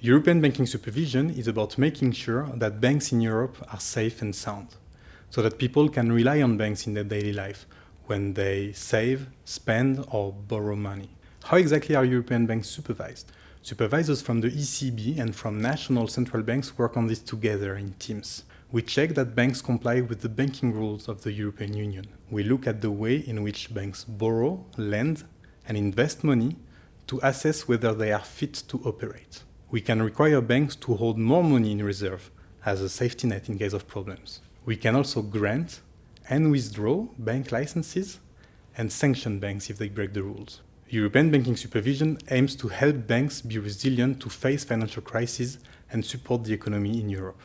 European banking supervision is about making sure that banks in Europe are safe and sound, so that people can rely on banks in their daily life when they save, spend or borrow money. How exactly are European banks supervised? Supervisors from the ECB and from national central banks work on this together in teams. We check that banks comply with the banking rules of the European Union. We look at the way in which banks borrow, lend and invest money to assess whether they are fit to operate we can require banks to hold more money in reserve as a safety net in case of problems. We can also grant and withdraw bank licenses and sanction banks if they break the rules. European banking supervision aims to help banks be resilient to face financial crises and support the economy in Europe.